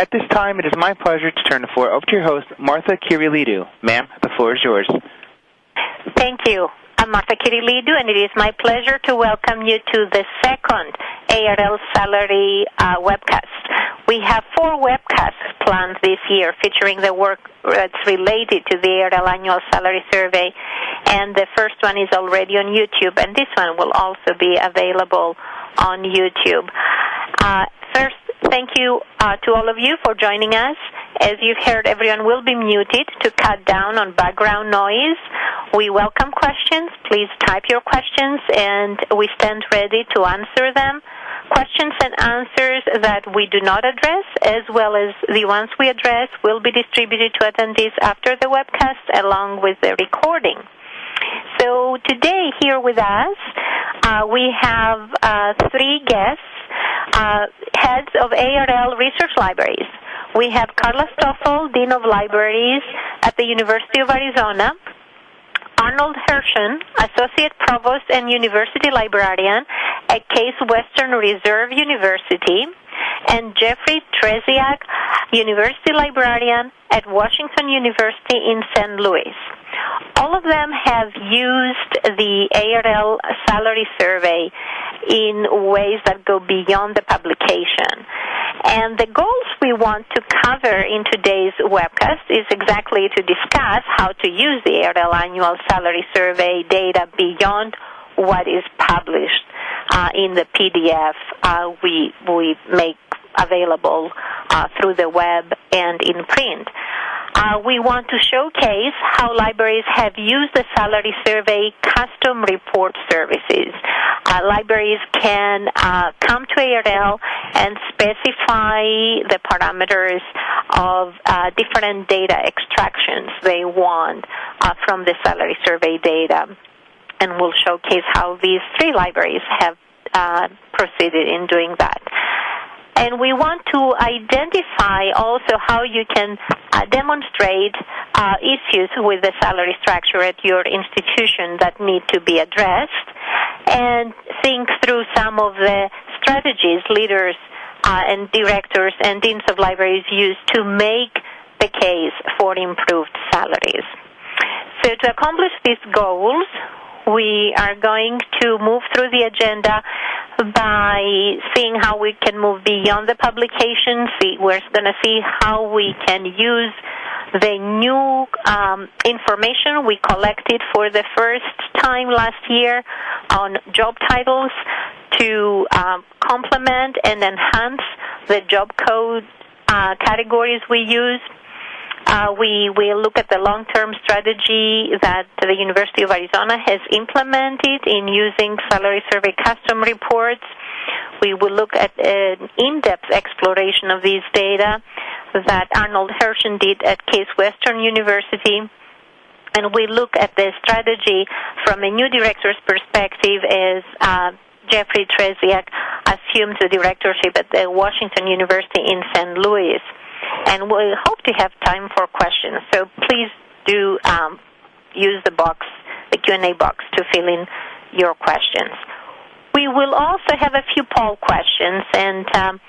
At this time, it is my pleasure to turn the floor over to your host, Martha Kyrilidou. Ma'am, the floor is yours. Thank you. I'm Martha Kyrilidou, and it is my pleasure to welcome you to the second ARL Salary uh, webcast. We have four webcasts planned this year featuring the work that's related to the ARL Annual Salary Survey, and the first one is already on YouTube, and this one will also be available on YouTube. Uh, thank you uh, to all of you for joining us. As you've heard, everyone will be muted to cut down on background noise. We welcome questions. Please type your questions, and we stand ready to answer them. Questions and answers that we do not address, as well as the ones we address, will be distributed to attendees after the webcast along with the recording. So today here with us, uh, we have uh, three guests, uh, heads of ARL research libraries. We have Carla Stoffle, Dean of Libraries at the University of Arizona, Arnold Hirshon, Associate Provost and University Librarian at Case Western Reserve University, and Jeffrey Trzeciak, University Librarian at Washington University in St. Louis. All of them have used the ARL salary survey in ways that go beyond the publication. And the goals we want to cover in today's webcast is exactly to discuss how to use the ARL annual salary survey data beyond what is published uh, in the PDF uh, we we make available uh, through the web and in print. Uh, we want to showcase how libraries have used the salary survey custom report services. Uh, libraries can uh, come to ARL and specify the parameters of uh, different data extractions they want uh, from the salary survey data. And we'll showcase how these three libraries have uh, proceeded in doing that and we want to identify also how you can uh, demonstrate uh, issues with the salary structure at your institution that need to be addressed and think through some of the strategies leaders uh, and directors and deans of libraries use to make the case for improved salaries. So to accomplish these goals, we are going to move through the agenda by seeing how we can move beyond the publication. See, we're going to see how we can use the new um, information we collected for the first time last year on job titles to um, complement and enhance the job code uh, categories we use uh, we will look at the long-term strategy that the University of Arizona has implemented in using salary survey custom reports. We will look at an in-depth exploration of these data that Arnold Hirshon did at Case Western University. And we look at the strategy from a new director's perspective as uh, Jeffrey Trzeciak assumes the directorship at the Washington University in St. Louis and we hope to have time for questions. So please do um, use the box, the Q&A box, to fill in your questions. We will also have a few poll questions, and um,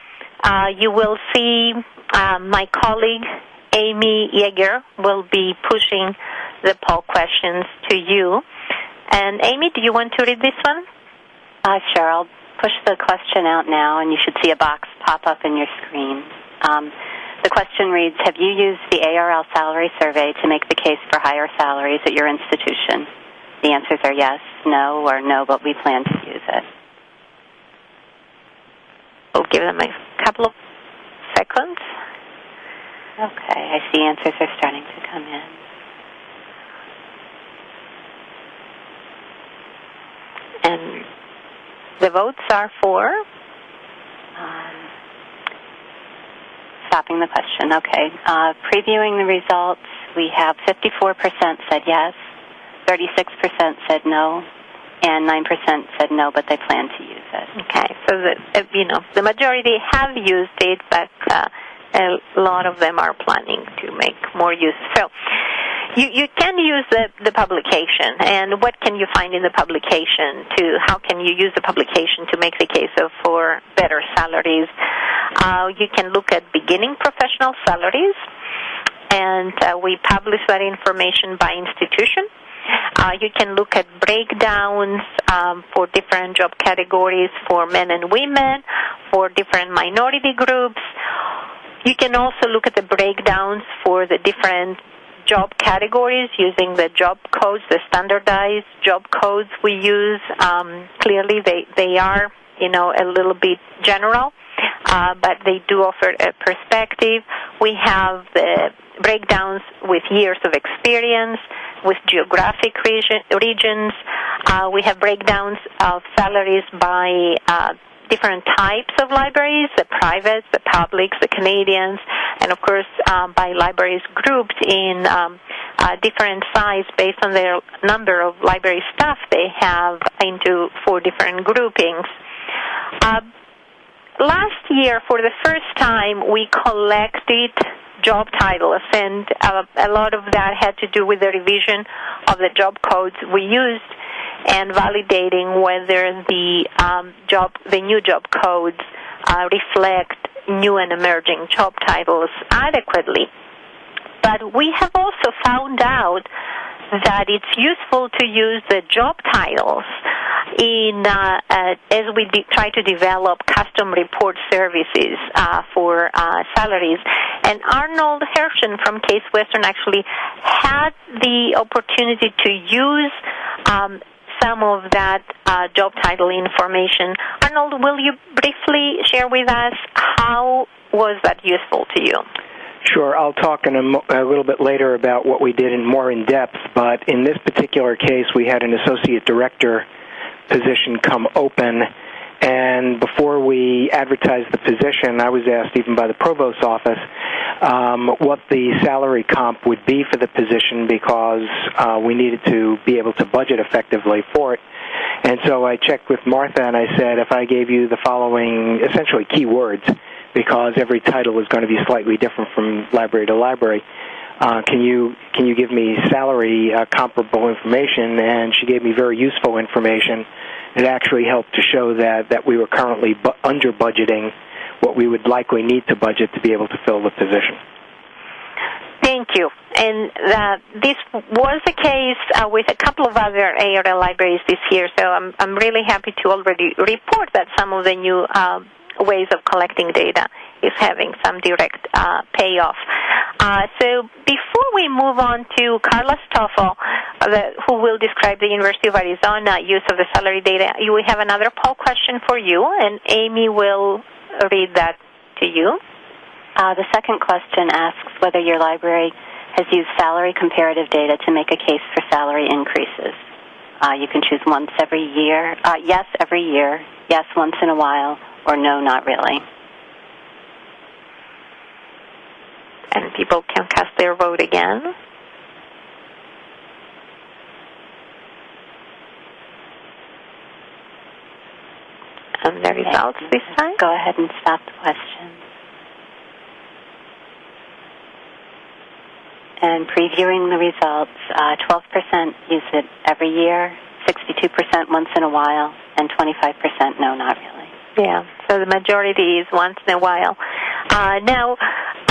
uh, you will see uh, my colleague Amy Yeager will be pushing the poll questions to you. And Amy, do you want to read this one? Uh, sure. I'll push the question out now, and you should see a box pop up in your screen. Um, the question reads Have you used the ARL salary survey to make the case for higher salaries at your institution? The answers are yes, no, or no, but we plan to use it. We'll give them a couple of seconds. Okay, I see answers are starting to come in. And the votes are for? Um, stopping the question. Okay. Uh, previewing the results, we have 54% said yes, 36% said no, and 9% said no, but they plan to use it. Okay. So, the, you know, the majority have used it, but uh, a lot of them are planning to make more use. So, you, you can use the, the publication, and what can you find in the publication? To how can you use the publication to make the case of for better salaries? Uh, you can look at beginning professional salaries, and uh, we publish that information by institution. Uh, you can look at breakdowns um, for different job categories for men and women, for different minority groups. You can also look at the breakdowns for the different job categories using the job codes, the standardized job codes we use. Um, clearly, they, they are, you know, a little bit general, uh, but they do offer a perspective. We have the breakdowns with years of experience, with geographic region, regions. Uh, we have breakdowns of salaries by uh, different types of libraries, the privates, the publics, the Canadians, and of course um, by libraries grouped in um, uh, different size based on their number of library staff they have into four different groupings. Uh, last year, for the first time, we collected job titles, and a lot of that had to do with the revision of the job codes we used and validating whether the um, job, the new job codes uh, reflect new and emerging job titles adequately. But we have also found out that it's useful to use the job titles in uh, uh, as we de- try to develop custom report services uh, for salaries. And Arnold Hirshon from Case Western actually had the opportunity to use um, some of that uh, job title information. Arnold, will you briefly share with us how was that useful to you? Sure. I'll talk in a, mo- a, little bit later about what we did in more in depth, but in this particular case, we had an associate director position come open, and before we advertised the position, I was asked even by the provost's office um, what the salary comp would be for the position because uh, we needed to be able to budget effectively for it. And so I checked with Martha and I said, if I gave you the following essentially keywords, because every title is going to be slightly different from library to library. Uh, can you can you give me salary uh, comparable information? And she gave me very useful information. It actually helped to show that that we were currently bu- under budgeting what we would likely need to budget to be able to fill the position. Thank you. And uh, this was the case uh, with a couple of other ARL libraries this year, so I'm, I'm really happy to already report that some of the new uh, ways of collecting data is having some direct uh, payoff. Uh, so before we move on to Carla Stoffle, uh, who will describe the University of Arizona use of the salary data, we have another poll question for you, and Amy will read that to you. Uh, the second question asks whether your library has used salary comparative data to make a case for salary increases. Uh, you can choose once every year, uh, yes, every year, yes, once in a while, or no, not really. And people can cast their vote again. And the results this time? Go ahead and stop the question. And previewing the results, uh, 12% use it every year, 62% once in a while, and 25% no, not really. Yeah, so the majority is once in a while. Uh, now,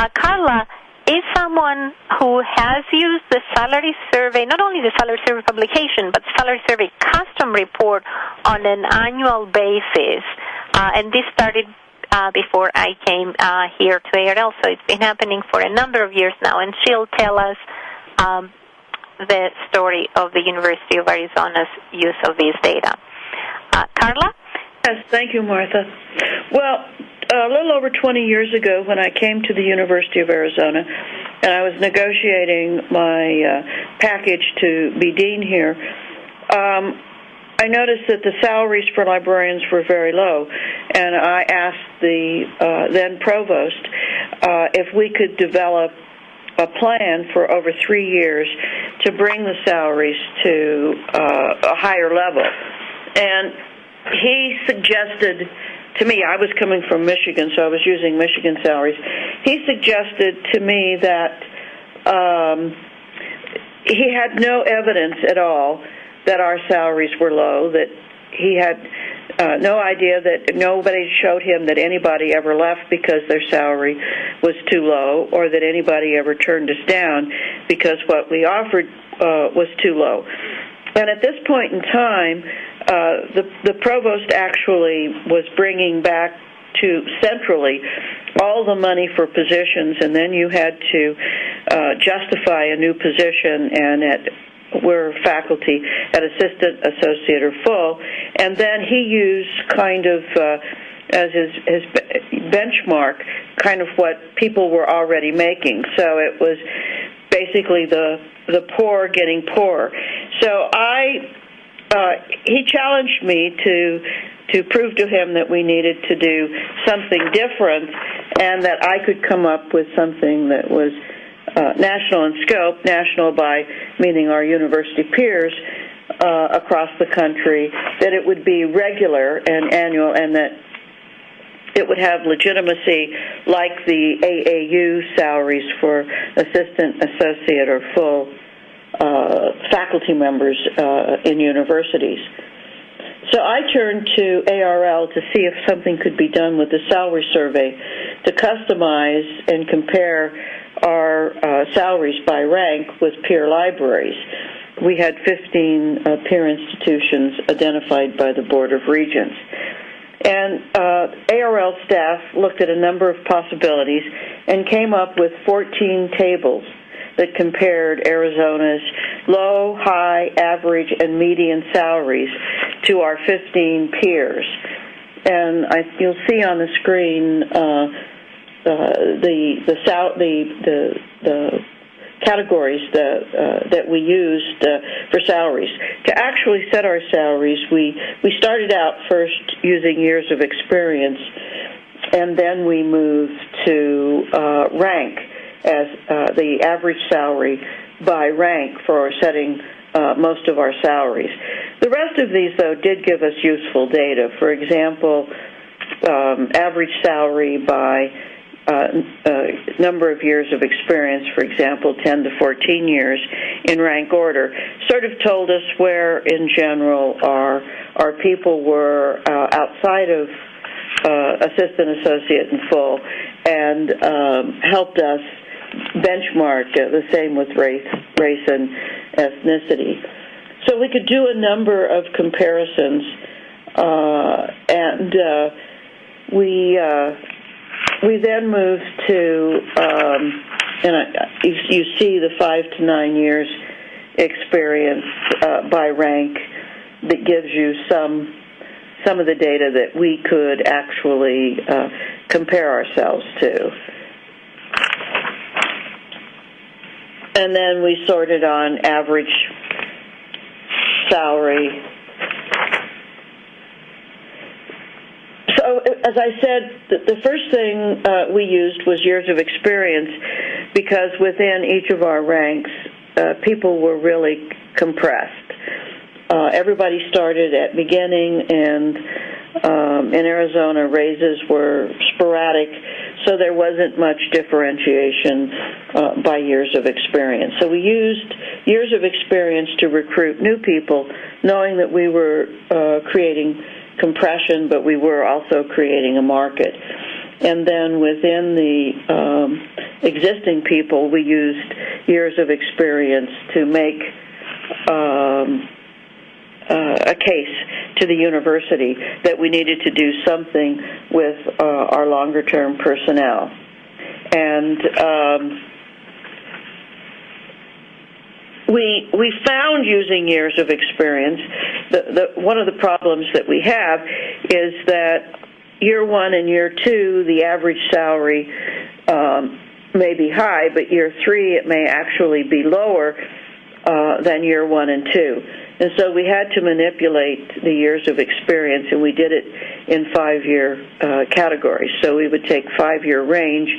uh, Carla is someone who has used the salary survey, not only the salary survey publication, but salary survey custom report on an annual basis. Uh, and this started uh, before I came uh, here to ARL, so it's been happening for a number of years now. And she'll tell us um, the story of the University of Arizona's use of these data. Uh, Carla? Yes, thank you, Martha. Well, a little over 20 years ago, when I came to the University of Arizona and I was negotiating my uh, package to be dean here, um, I noticed that the salaries for librarians were very low, and I asked the uh, then provost uh, if we could develop a plan for over three years to bring the salaries to uh, a higher level. And he suggested to me, I was coming from Michigan, so I was using Michigan salaries. He suggested to me that um, he had no evidence at all that our salaries were low. That he had uh, no idea that nobody showed him that anybody ever left because their salary was too low, or that anybody ever turned us down because what we offered uh, was too low. And at this point in time, uh, the the provost actually was bringing back to centrally all the money for positions, and then you had to uh, justify a new position, and at were faculty at assistant, associate, or full, and then he used kind of uh, as his his benchmark, kind of what people were already making. So it was basically the the poor getting poorer. So I. Uh, he challenged me to to prove to him that we needed to do something different and that I could come up with something that was uh, national in scope, national by meaning our university peers uh, across the country, that it would be regular and annual, and that it would have legitimacy like the AAU salaries for assistant, associate, or full uh, faculty members uh, in universities. So I turned to ARL to see if something could be done with the salary survey to customize and compare our uh, salaries by rank with peer libraries. We had 15 uh, peer institutions identified by the Board of Regents. And uh, ARL staff looked at a number of possibilities and came up with 14 tables that compared Arizona's low, high, average, and median salaries to our 15 peers. And I, you'll see on the screen uh, uh, the the the the the categories that uh, that we used uh, for salaries. To actually set our salaries, we we started out first using years of experience, and then we moved to uh, rank as uh, the average salary by rank for setting uh, most of our salaries. The rest of these, though, did give us useful data. For example, um, average salary by number of years of experience, for example, 10 to 14 years in rank order, sort of told us where, in general, our our people were uh, outside of uh, assistant, associate, and full, and um, helped us benchmark uh, the same with race, race and ethnicity. So we could do a number of comparisons, uh, and we we then moved to, um, and I, you, you, see the five to nine years experience uh, by rank that gives you some some of the data that we could actually uh, compare ourselves to. And then we sorted on average salary So, as I said, the first thing uh, we used was years of experience because within each of our ranks, uh, people were really compressed. Uh, everybody started at beginning, and um, in Arizona, raises were sporadic, so there wasn't much differentiation uh, by years of experience. So we used years of experience to recruit new people, knowing that we were uh, creating compression, but we were also creating a market. And then within the um, existing people, we used years of experience to make um, uh, a case to the university that we needed to do something with uh, our longer term personnel. And um, we we found using years of experience the, the one of the problems that we have is that year one and year two the average salary um, may be high, but year three it may actually be lower uh, than year one and two. And so we had to manipulate the years of experience, and we did it in five-year uh, categories. So we would take five-year range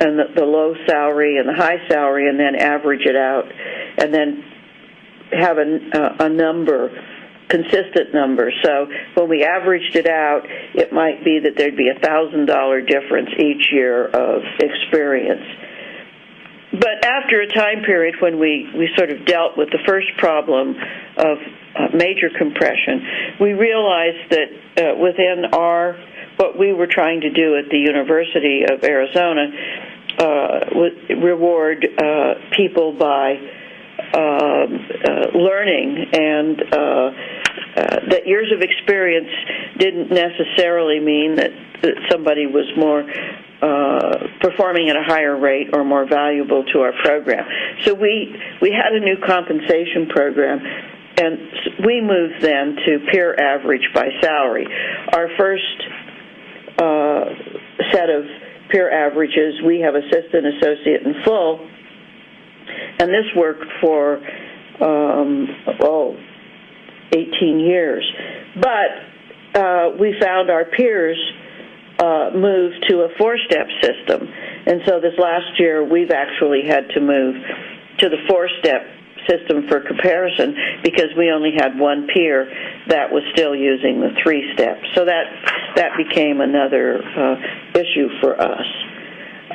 and the, the low salary and the high salary, and then average it out, and then have a, uh, a number consistent number. So when we averaged it out, it might be that there'd be a thousand dollar difference each year of experience. But after a time period when we, we sort of dealt with the first problem of uh, major compression, we realized that uh, within our what we were trying to do at the University of Arizona uh, reward uh, people by uh, learning and that years of experience didn't necessarily mean that, that somebody was more uh, performing at a higher rate or more valuable to our program. So we we had a new compensation program, and we moved then to peer average by salary. Our first uh, set of peer averages, we have assistant, associate, and full, and this worked for um, oh, 18 years. But uh, we found our peers uh, move to a four-step system, and so this last year we've actually had to move to the four-step system for comparison because we only had one peer that was still using the three steps. So that that became another uh, issue for us.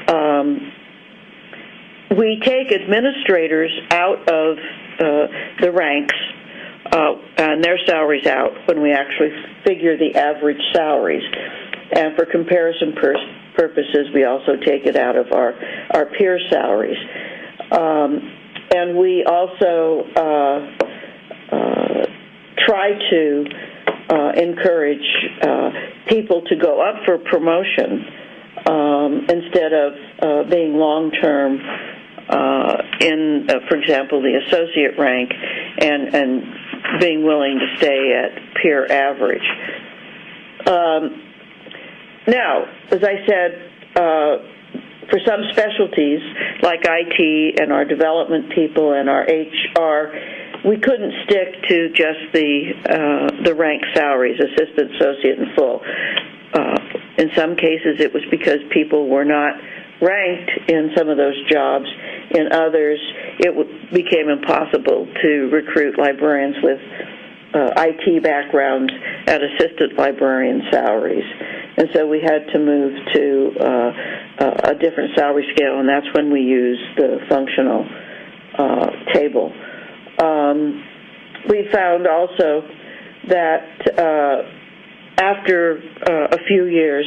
Um, we take administrators out of uh, the ranks uh, and their salaries out when we actually figure the average salaries. And for comparison purposes, we also take it out of our, our peer salaries. Um, and we also uh, uh, try to uh, encourage people to go up for promotion um, instead of being long term in, for example, the associate rank and, and being willing to stay at peer average. Um, now, as I said, uh, for some specialties like IT and our development people and our HR, we couldn't stick to just the uh, the rank salaries, assistant, associate, and full. Uh, in some cases, it was because people were not ranked in some of those jobs. In others, it w- became impossible to recruit librarians with uh, IT backgrounds at assistant librarian salaries. And so we had to move to uh, a different salary scale, and that's when we use the functional uh, table. Um, we found also that uh, after uh, a few years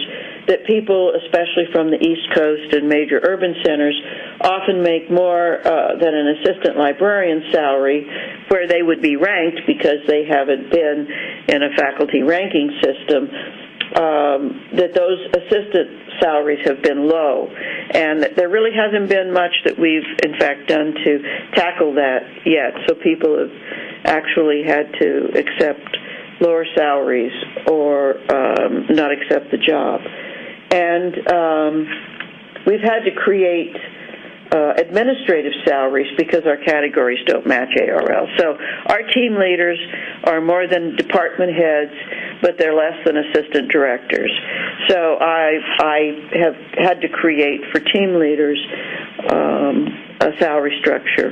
that people, especially from the East Coast and major urban centers, often make more uh, than an assistant librarian salary, where they would be ranked because they haven't been in a faculty ranking system. Um, that those assistant salaries have been low, and there really hasn't been much that we've, in fact, done to tackle that yet. So people have actually had to accept lower salaries or um, not accept the job. And um, we've had to create uh, administrative salaries because our categories don't match ARL. So our team leaders are more than department heads, but they're less than assistant directors. So I I have had to create for team leaders um, a salary structure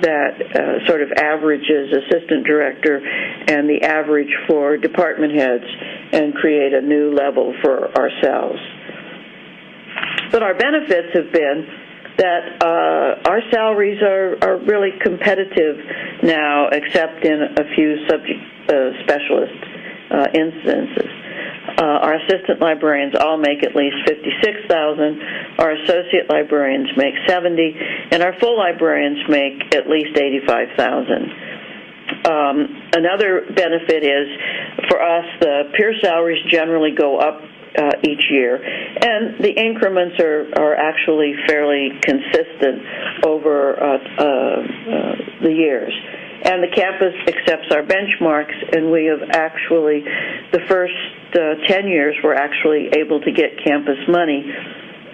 that uh, sort of averages assistant director and the average for department heads and create a new level for ourselves. But our benefits have been that uh, our salaries are, are really competitive now, except in a few subject uh, specialist uh, instances. Uh, our assistant librarians all make at least 56000 Our associate librarians make 70 and our full librarians make at least 85000 um, Another benefit is, for us, the peer salaries generally go up uh, each year, and the increments are, are actually fairly consistent over uh, uh, uh the years and the campus accepts our benchmarks, and we have actually, the first uh, 10 years, we're actually able to get campus money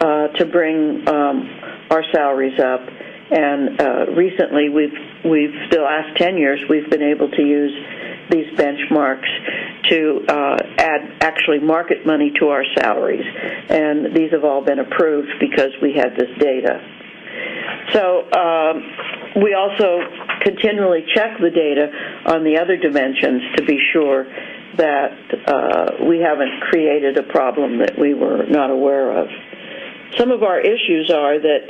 to bring um, our salaries up. And uh, recently, we've, we've, the last 10 years, we've been able to use these benchmarks to uh, add actually market money to our salaries. And these have all been approved because we had this data. So um, we also continually check the data on the other dimensions to be sure that uh, we haven't created a problem that we were not aware of. Some of our issues are that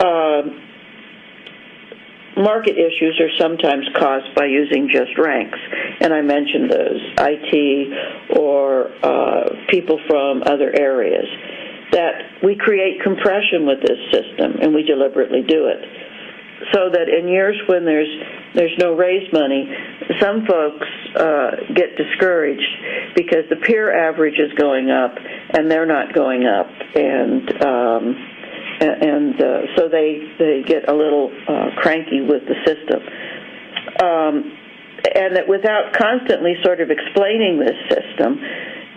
uh, market issues are sometimes caused by using just ranks, and I mentioned those IT or uh, people from other areas. That we create compression with this system, and we deliberately do it. So that in years when there's there's no raise money, some folks uh, get discouraged because the peer average is going up and they're not going up, and um, and uh, so they they get a little uh, cranky with the system. Um, and that without constantly sort of explaining this system,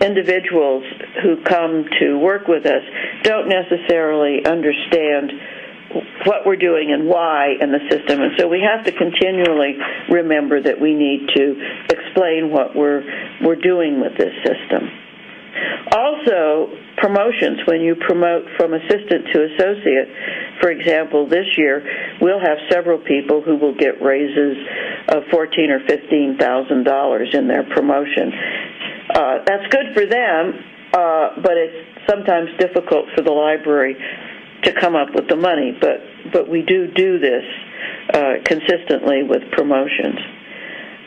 individuals who come to work with us don't necessarily understand what we're doing and why in the system. And so we have to continually remember that we need to explain what we're we're doing with this system. Also, promotions, when you promote from assistant to associate, for example, this year we'll have several people who will get raises of fourteen or fifteen thousand dollars in their promotion. Uh, that's good for them, uh, but it's sometimes difficult for the library to come up with the money. But but we do do this uh, consistently with promotions.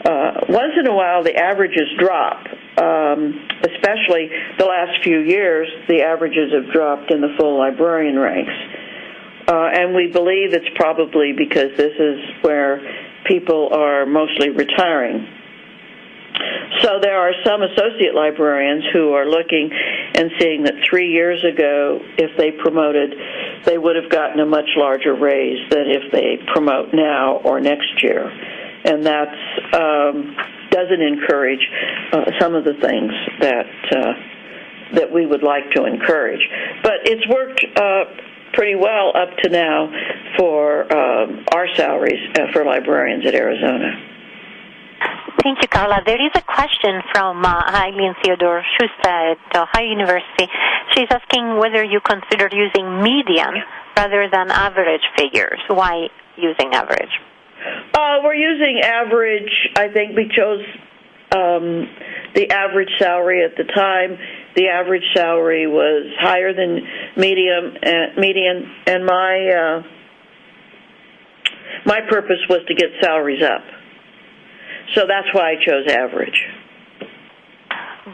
Uh, once in a while, the averages drop. Um, especially the last few years, the averages have dropped in the full librarian ranks. Uh, and we believe it's probably because this is where people are mostly retiring. So there are some associate librarians who are looking and seeing that three years ago, if they promoted, they would have gotten a much larger raise than if they promote now or next year and that um, doesn't encourage uh, some of the things that uh, that we would like to encourage. But it's worked uh, pretty well up to now for um, our salaries uh, for librarians at Arizona. Thank you, Carla. There is a question from uh, Eileen Theodore Schuster at Ohio University. She's asking whether you consider using median rather than average figures. Why using average? Uh, we're using average. I think we chose um, the average salary at the time. The average salary was higher than medium uh, median, and my uh, my purpose was to get salaries up. So that's why I chose average.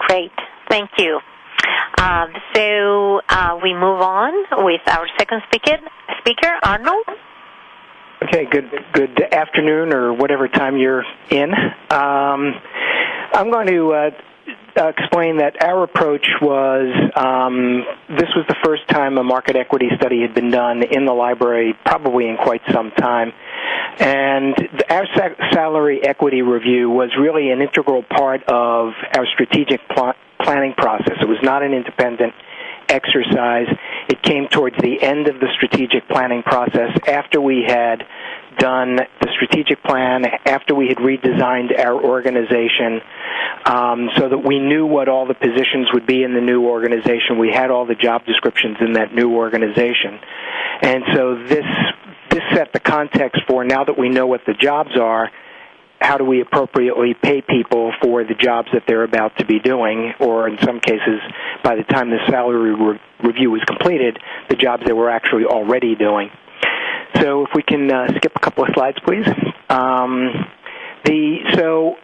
Great, thank you. Uh, so we move on with our second speaker, speaker Arnold. Okay, good good afternoon or whatever time you're in. Um, I'm going to uh, uh, explain that our approach was um, this was the first time a market equity study had been done in the library, probably in quite some time. And our salary equity review was really an integral part of our strategic pl- planning process. It was not an independent exercise. It came towards the end of the strategic planning process after we had done the strategic plan, after we had redesigned our organization, um, so that we knew what all the positions would be in the new organization. We had all the job descriptions in that new organization. And so this this set the context for now that we know what the jobs are, how do we appropriately pay people for the jobs that they're about to be doing, or in some cases, by the time the salary re- review was completed, the jobs they were actually already doing. So if we can uh, skip a couple of slides, please. Um, the so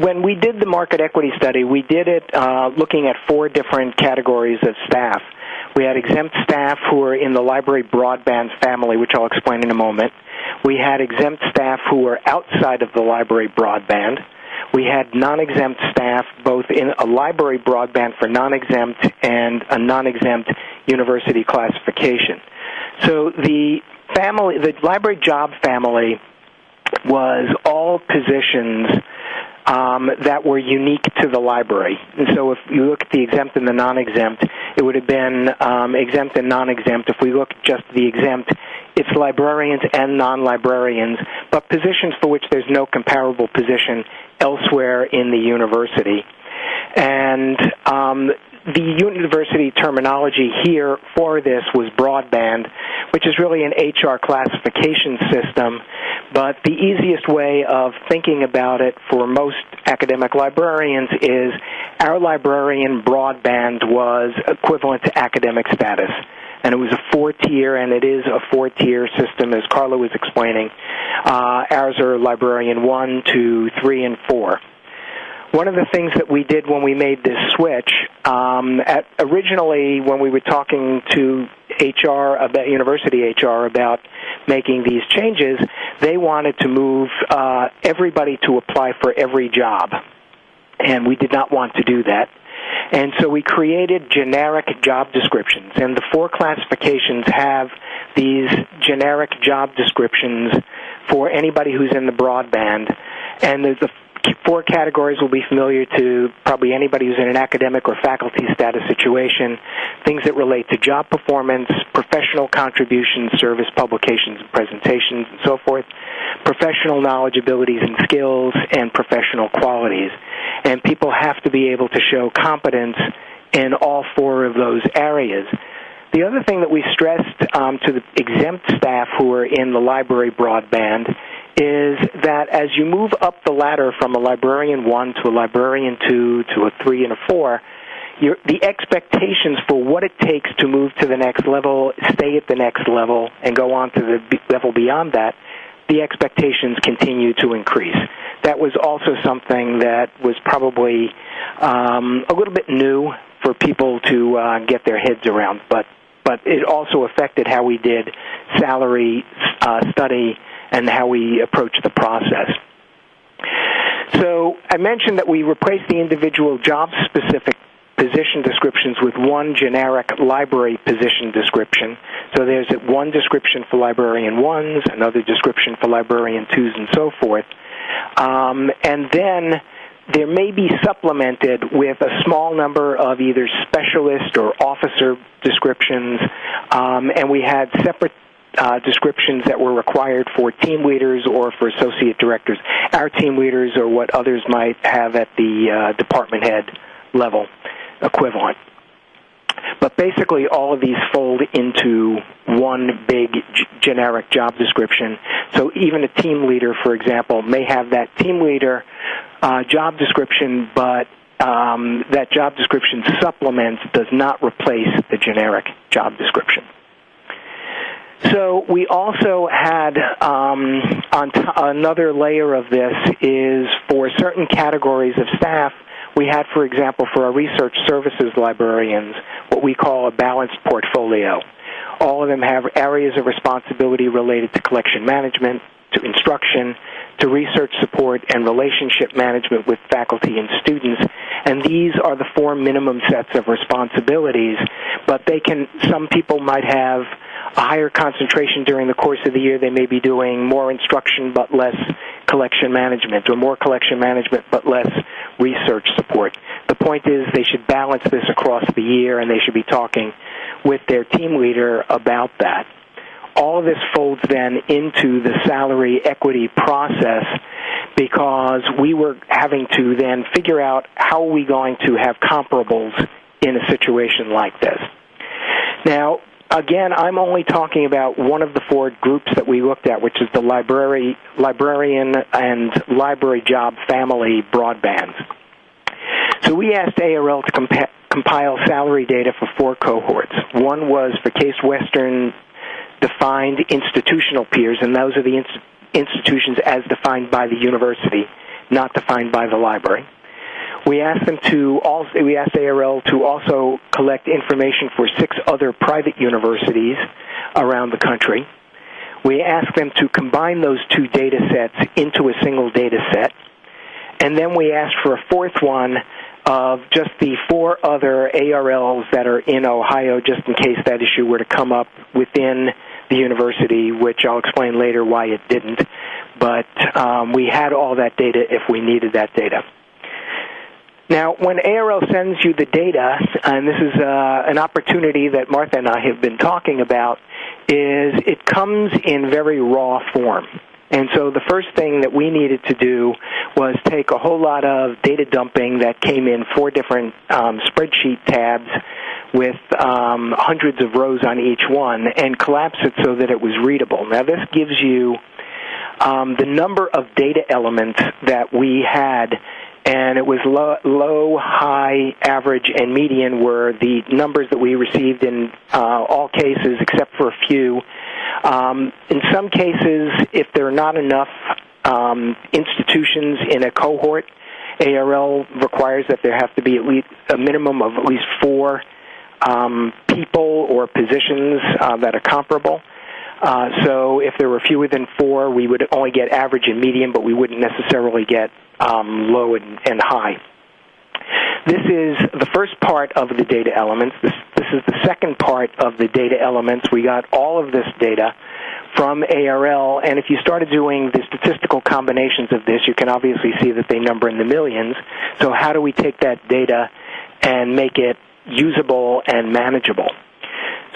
when we did the market equity study, we did it uh, looking at four different categories of staff. We had exempt staff who were in the library broadband family, which I'll explain in a moment. We had exempt staff who were outside of the library broadband. We had non-exempt staff both in a library broadband for non-exempt and a non-exempt university classification. So the family, the library job family was all positions um, that were unique to the library. And so if you look at the exempt and the non-exempt, it would have been um, exempt and non-exempt. If we look just the exempt, it's librarians and non-librarians, but positions for which there's no comparable position elsewhere in the university. And um, the university terminology here for this was broadband, which is really an HR classification system. But the easiest way of thinking about it for most academic librarians is our librarian broadband was equivalent to academic status. and it was a four-tier, and it is a four-tier system, as Carla was explaining. Uh, ours are librarian one, two, three, and four. One of the things that we did when we made this switch, um, at, originally when we were talking to HR about university HR about making these changes, they wanted to move uh, everybody to apply for every job, and we did not want to do that. And so we created generic job descriptions, and the four classifications have these generic job descriptions for anybody who's in the broadband. And the, the four categories will be familiar to probably anybody who's in an academic or faculty status situation. Things that relate to job performance, professional contributions, service publications and presentations, and so forth, professional knowledge, abilities, and skills, and professional qualities. And people have to be able to show competence in all four of those areas. The other thing that we stressed um, to the exempt staff who are in the library broadband is that as you move up the ladder from a librarian one to a librarian two to a three and a four, your, the expectations for what it takes to move to the next level, stay at the next level, and go on to the level beyond that, the expectations continue to increase. That was also something that was probably um, a little bit new for people to uh, get their heads around, but but it also affected how we did salary uh, study and how we approach the process. So I mentioned that we replaced the individual job specific position descriptions with one generic library position description. So there's one description for librarian ones, another description for librarian twos, and so forth. Um, and then there may be supplemented with a small number of either specialist or officer descriptions, um, and we had separate uh, descriptions that were required for team leaders or for associate directors. Our team leaders or what others might have at the uh, department head level equivalent. But basically, all of these fold into one big g- generic job description. So even a team leader, for example, may have that team leader uh, job description, but um, that job description supplements, does not replace the generic job description. So we also had um, on t- another layer of this is for certain categories of staff. We had, for example, for our research services librarians, what we call a balanced portfolio. All of them have areas of responsibility related to collection management, to instruction, to research support, and relationship management with faculty and students. And these are the four minimum sets of responsibilities, but they can, some people might have a higher concentration during the course of the year. They may be doing more instruction but less collection management, or more collection management but less research support. The point is they should balance this across the year and they should be talking with their team leader about that. All of this folds then into the salary equity process because we were having to then figure out how are we going to have comparables in a situation like this. Now, again, I'm only talking about one of the four groups that we looked at, which is the library, librarian and library job family broadbands. So we asked ARL to compa- compile salary data for four cohorts. One was for Case Western defined institutional peers, and those are the inst- institutions as defined by the university, not defined by the library. We asked them to also, we asked ARL to also collect information for six other private universities around the country. We asked them to combine those two data sets into a single data set. And then we asked for a fourth one of just the four other ARLs that are in Ohio, just in case that issue were to come up within the university, which I'll explain later why it didn't. But um, we had all that data if we needed that data. Now, when ARL sends you the data, and this is uh, an opportunity that Martha and I have been talking about, is it comes in very raw form. And so the first thing that we needed to do was take a whole lot of data dumping that came in four different um, spreadsheet tabs with um, hundreds of rows on each one and collapse it so that it was readable. Now, this gives you um, the number of data elements that we had and it was low, low, high, average, and median were the numbers that we received in uh, all cases except for a few. Um, in some cases, if there are not enough um, institutions in a cohort, ARL requires that there have to be at least a minimum of at least four um, people or positions uh, that are comparable. Uh, so if there were fewer than four, we would only get average and median, but we wouldn't necessarily get um, low and, and high. This is the first part of the data elements. This, this is the second part of the data elements. We got all of this data from ARL, and if you started doing the statistical combinations of this, you can obviously see that they number in the millions. So how do we take that data and make it usable and manageable?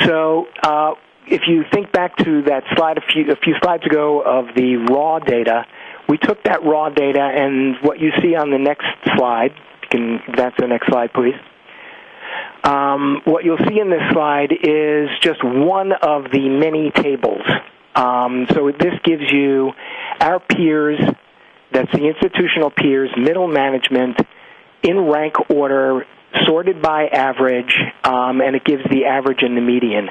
So uh, if you think back to that slide a few, a few slides ago of the raw data, we took that raw data and what you see on the next slide, can advance to the next slide, please. Um, what you'll see in this slide is just one of the many tables. Um, so this gives you our peers, that's the institutional peers, middle management, in rank order, sorted by average, um, and it gives the average and the median.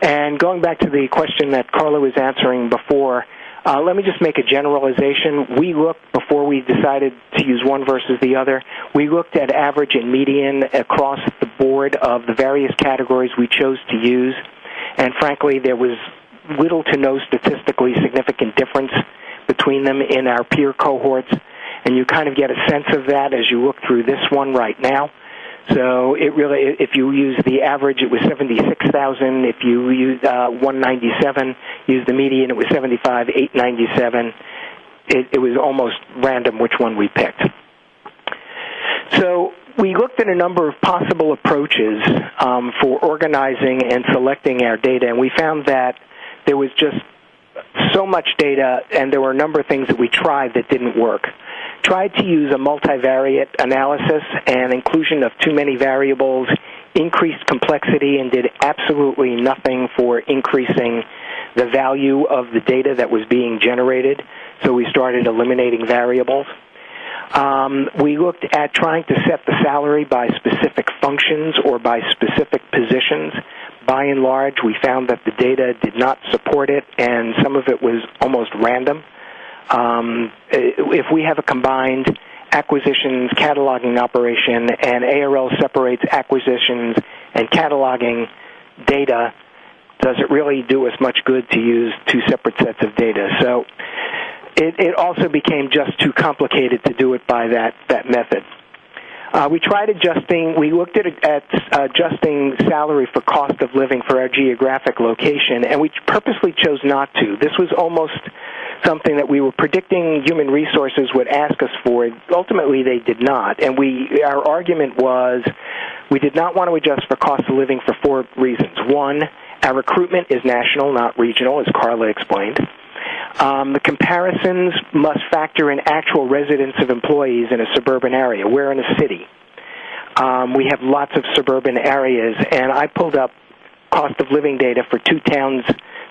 And going back to the question that Carla was answering before, uh, let me just make a generalization. We looked, before we decided to use one versus the other, we looked at average and median across the board of the various categories we chose to use. And frankly, there was little to no statistically significant difference between them in our peer cohorts. And you kind of get a sense of that as you look through this one right now. So it really, if you use the average, it was 76,000. If you use uh, 197, use the median, it was 75, 897. It, it was almost random which one we picked. So we looked at a number of possible approaches um, for organizing and selecting our data, and we found that there was just so much data, and there were a number of things that we tried that didn't work tried to use a multivariate analysis and inclusion of too many variables increased complexity and did absolutely nothing for increasing the value of the data that was being generated. So we started eliminating variables. Um, we looked at trying to set the salary by specific functions or by specific positions. By and large, we found that the data did not support it, and some of it was almost random. Um, if we have a combined acquisitions cataloging operation and ARL separates acquisitions and cataloging data, does it really do us much good to use two separate sets of data? So it, it also became just too complicated to do it by that, that method. Uh, we tried adjusting, we looked at, at uh, adjusting salary for cost of living for our geographic location, and we purposely chose not to. This was almost something that we were predicting human resources would ask us for. Ultimately, they did not. And we, our argument was we did not want to adjust for cost of living for four reasons. One, our recruitment is national, not regional, as Carla explained. Um, the comparisons must factor in actual residence of employees in a suburban area. We're in a city. Um, we have lots of suburban areas, and I pulled up cost of living data for two towns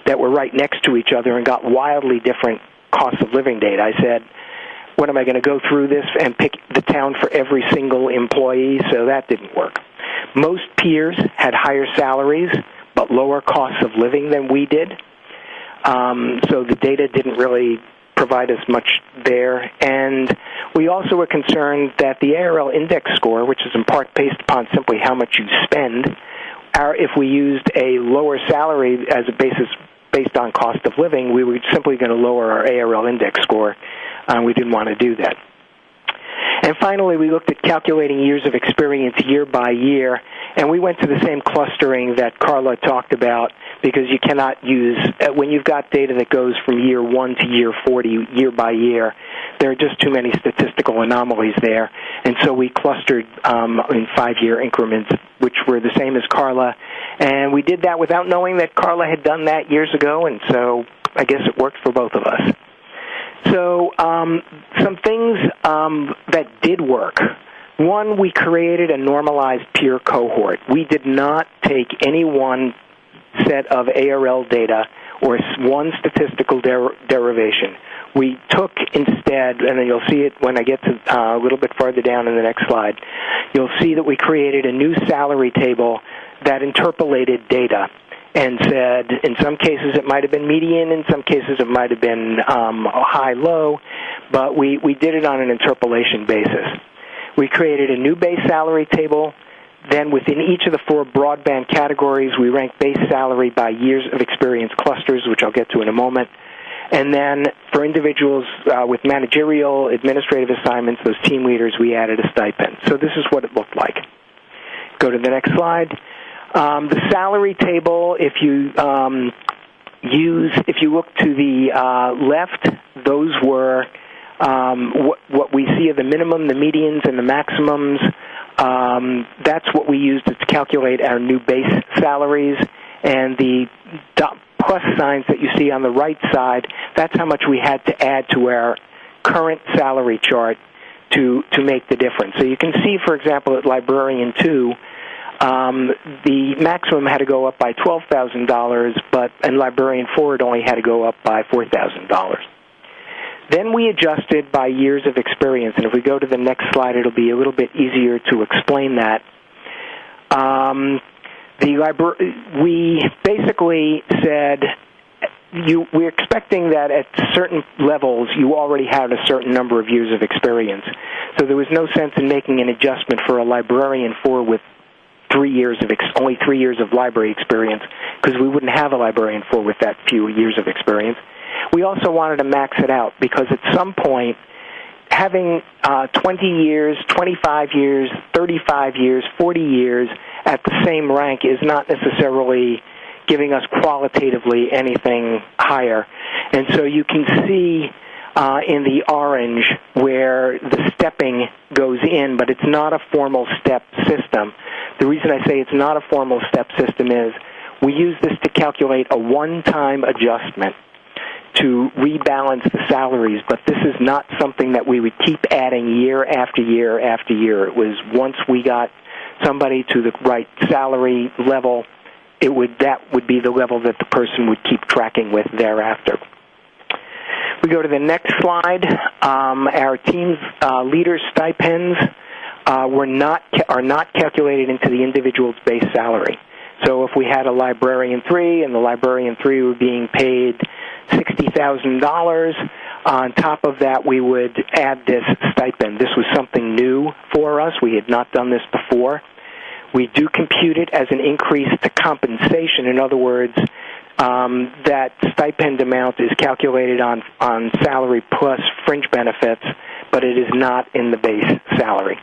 that were right next to each other and got wildly different cost of living data. I said, what am I going to go through this and pick the town for every single employee? So that didn't work. Most peers had higher salaries but lower costs of living than we did. Um, so the data didn't really provide us much there. And we also were concerned that the ARL index score, which is in part based upon simply how much you spend, our, if we used a lower salary as a basis based on cost of living, we were simply going to lower our ARL index score. Uh, we didn't want to do that. And finally, we looked at calculating years of experience year by year, and we went to the same clustering that Carla talked about because you cannot use, uh, when you've got data that goes from year 1 to year 40, year by year, there are just too many statistical anomalies there. And so we clustered um, in five year increments, which were the same as Carla. And we did that without knowing that Carla had done that years ago, and so I guess it worked for both of us. So, um, some things um, that did work. One, we created a normalized peer cohort. We did not take any one set of ARL data or one statistical der- derivation. We took instead, and you'll see it when I get to uh, a little bit farther down in the next slide, you'll see that we created a new salary table that interpolated data and said in some cases it might have been median, in some cases it might have been um, high low, but we, we did it on an interpolation basis. We created a new base salary table. Then within each of the four broadband categories, we ranked base salary by years of experience clusters, which I'll get to in a moment. And then for individuals uh, with managerial, administrative assignments, those team leaders, we added a stipend. So this is what it looked like. Go to the next slide. Um, the salary table, if you um, use, if you look to the uh, left, those were um, what, what we see are the minimum, the medians, and the maximums. Um, that's what we use to calculate our new base salaries. And the plus signs that you see on the right side, that's how much we had to add to our current salary chart to, to make the difference. So you can see, for example, at Librarian 2, um, the maximum had to go up by twelve thousand dollars, but in Librarian it only had to go up by four thousand dollars. Then we adjusted by years of experience, and if we go to the next slide, it'll be a little bit easier to explain that. Um, the libra- we basically said you, we're expecting that at certain levels you already had a certain number of years of experience. So there was no sense in making an adjustment for a librarian four with three years of ex- only three years of library experience because we wouldn't have a librarian four with that few years of experience. We also wanted to max it out because at some point, having uh, 20 years, 25 years, 35 years, 40 years at the same rank is not necessarily giving us qualitatively anything higher. And so you can see uh, in the orange where the stepping goes in, but it's not a formal step system. The reason I say it's not a formal step system is we use this to calculate a one-time adjustment to rebalance the salaries, but this is not something that we would keep adding year after year after year. It was once we got somebody to the right salary level, it would that would be the level that the person would keep tracking with thereafter. We go to the next slide. Um, our team's uh, leaders stipends uh, were not are not calculated into the individual's base salary. So if we had a librarian three and the librarian three were being paid sixty thousand dollars, on top of that we would add this stipend. This was something new for us. We had not done this before. We do compute it as an increase to compensation. In other words, um, that stipend amount is calculated on on salary plus fringe benefits, but it is not in the base salary.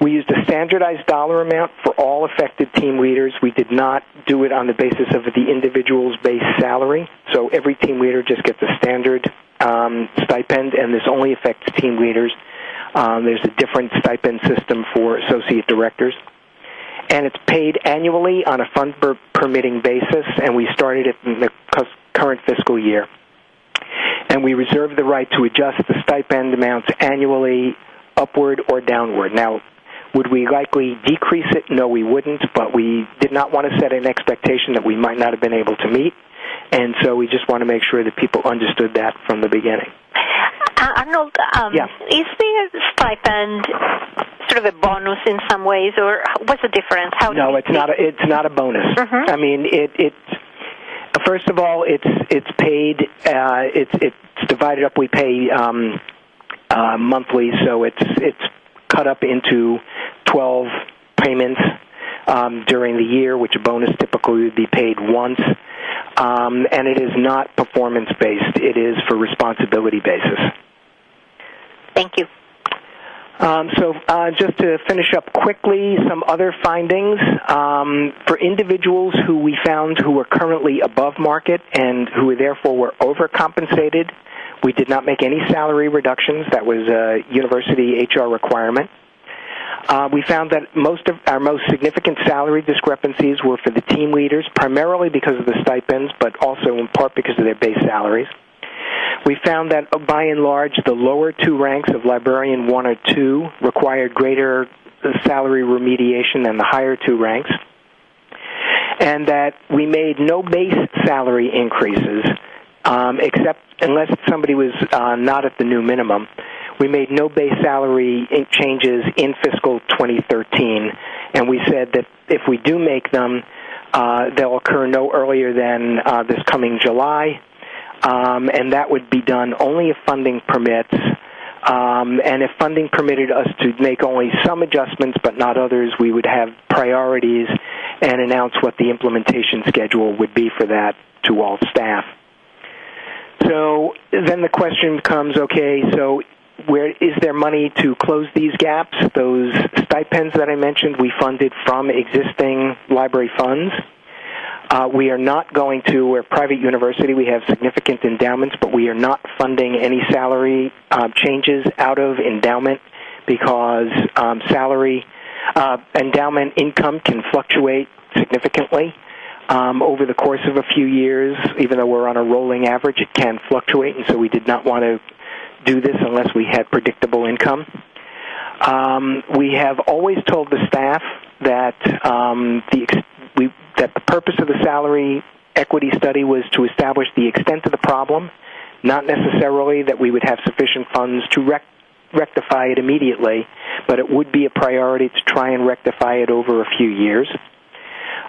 We used a standardized dollar amount for all affected team leaders. We did not do it on the basis of the individual's base salary. So every team leader just gets a standard um, stipend, and this only affects team leaders. Um, there's a different stipend system for associate directors and it's paid annually on a fund permitting basis, and we started it in the current fiscal year. And we reserve the right to adjust the stipend amounts annually upward or downward. Now, would we likely decrease it? No, we wouldn't, but we did not want to set an expectation that we might not have been able to meet, and so we just want to make sure that people understood that from the beginning. Uh, Arnold, um, yeah. is the stipend sort of a bonus in some ways, or what's the difference? How no, it's not. A, it's not a bonus. Mm-hmm. I mean, it it's first of all, it's it's paid. Uh, it's it's divided up. We pay um, uh, monthly, so it's it's cut up into twelve payments um, during the year, which a bonus typically would be paid once. Um, and it is not performance based. It is for responsibility basis. Thank you. Um, so, uh, just to finish up quickly, some other findings um, for individuals who we found who were currently above market and who therefore were overcompensated. We did not make any salary reductions. That was a university HR requirement. Uh, we found that most of our most significant salary discrepancies were for the team leaders, primarily because of the stipends, but also in part because of their base salaries. We found that uh, by and large, the lower two ranks of librarian one or two required greater uh, salary remediation than the higher two ranks. and that we made no base salary increases, um, except unless somebody was uh, not at the new minimum. We made no base salary changes in fiscal 2013, and we said that if we do make them, uh, they'll occur no earlier than uh, this coming July, um, and that would be done only if funding permits. Um, and if funding permitted us to make only some adjustments but not others, we would have priorities and announce what the implementation schedule would be for that to all staff. So then the question becomes okay, so where is there money to close these gaps? Those stipends that I mentioned, we funded from existing library funds. Uh, we are not going to, we're a private university, we have significant endowments, but we are not funding any salary uh, changes out of endowment because um, salary, uh, endowment income can fluctuate significantly. Um, over the course of a few years, even though we're on a rolling average, it can fluctuate, and so we did not want to do this unless we had predictable income. Um, we have always told the staff that um, the we, that the purpose of the salary equity study was to establish the extent of the problem, not necessarily that we would have sufficient funds to rec- rectify it immediately, but it would be a priority to try and rectify it over a few years.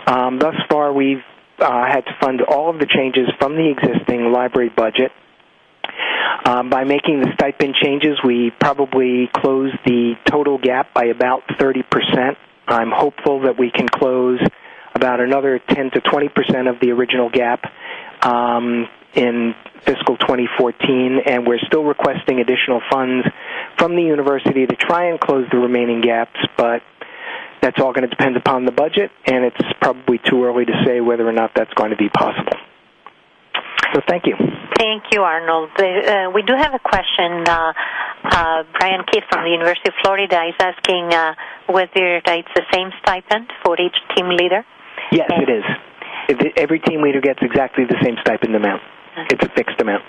Um, thus far, we've uh, had to fund all of the changes from the existing library budget. Um, by making the stipend changes, we probably closed the total gap by about 30%. I'm hopeful that we can close about another 10 to 20 percent of the original gap um, in fiscal 2014, and we're still requesting additional funds from the university to try and close the remaining gaps, but that's all going to depend upon the budget, and it's probably too early to say whether or not that's going to be possible. So thank you. Thank you, Arnold. Uh, we do have a question. Uh, uh, Brian Keith from the University of Florida is asking uh, whether it's the same stipend for each team leader. Yes, it is. Every team leader gets exactly the same stipend amount. It's a fixed amount.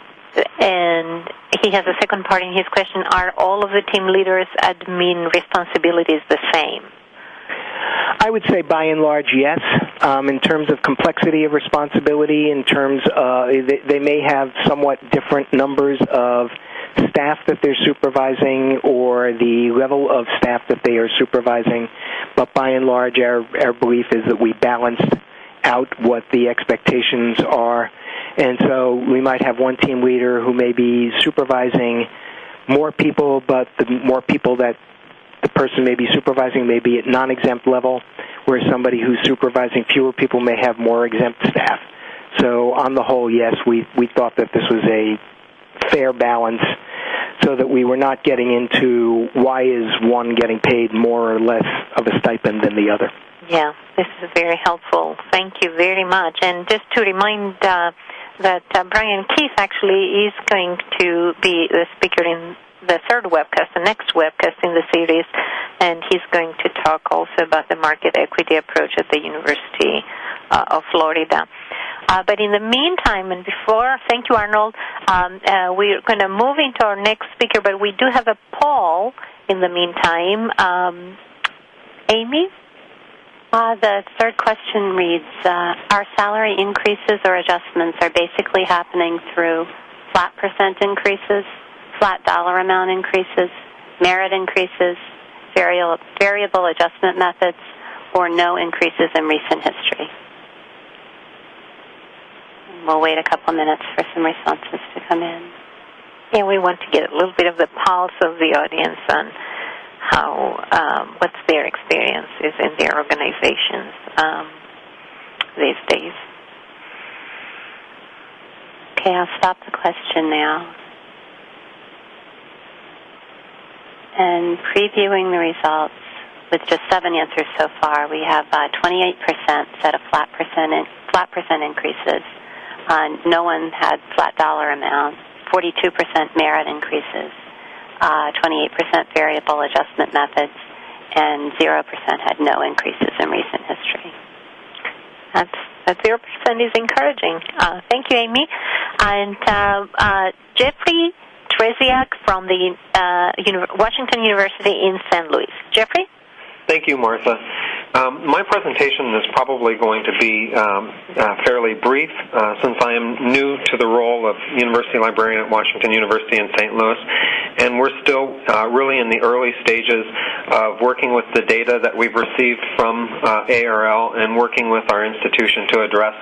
And he has a second part in his question. Are all of the team leaders' admin responsibilities the same? I would say by and large, yes. Um, in terms of complexity of responsibility, in terms uh, they, they may have somewhat different numbers of staff that they're supervising or the level of staff that they are supervising. But by and large, our, our belief is that we balanced out what the expectations are. And so we might have one team leader who may be supervising more people, but the more people that the person may be supervising may be at non exempt level, whereas somebody who's supervising fewer people may have more exempt staff. So, on the whole, yes, we, we thought that this was a fair balance so that we were not getting into why is one getting paid more or less of a stipend than the other. Yeah, this is very helpful. Thank you very much. And just to remind uh, that uh, Brian Keith actually is going to be the speaker in the third webcast, the next webcast in the series, and he's going to talk also about the market equity approach at the University uh, of Florida. Uh, but in the meantime, and before, thank you, Arnold, um, uh, we're going to move into our next speaker, but we do have a poll in the meantime. Um, Amy? Uh, the third question reads uh, Our salary increases or adjustments are basically happening through flat percent increases, flat dollar amount increases, merit increases, variable, variable adjustment methods, or no increases in recent history. We'll wait a couple minutes for some responses to come in. Yeah, we want to get a little bit of the pulse of the audience on how um, what's their experiences in their organizations um, these days. Okay, I'll stop the question now. And previewing the results with just seven answers so far, we have uh, 28% said a flat percent in, flat percent increases. Uh, no one had flat dollar amounts. 42% merit increases. Uh, 28% variable adjustment methods, and 0% had no increases in recent history. That's that 0% is encouraging. Uh, thank you, Amy. And uh, uh, Jeffrey Trzeciak from the uh, Washington University in St. Louis. Jeffrey? Thank you, Martha. Um, my presentation is probably going to be um, uh, fairly brief uh, since I am new to the role of University Librarian at Washington University in St. Louis, and we're still uh, really in the early stages of working with the data that we've received from uh, ARL and working with our institution to address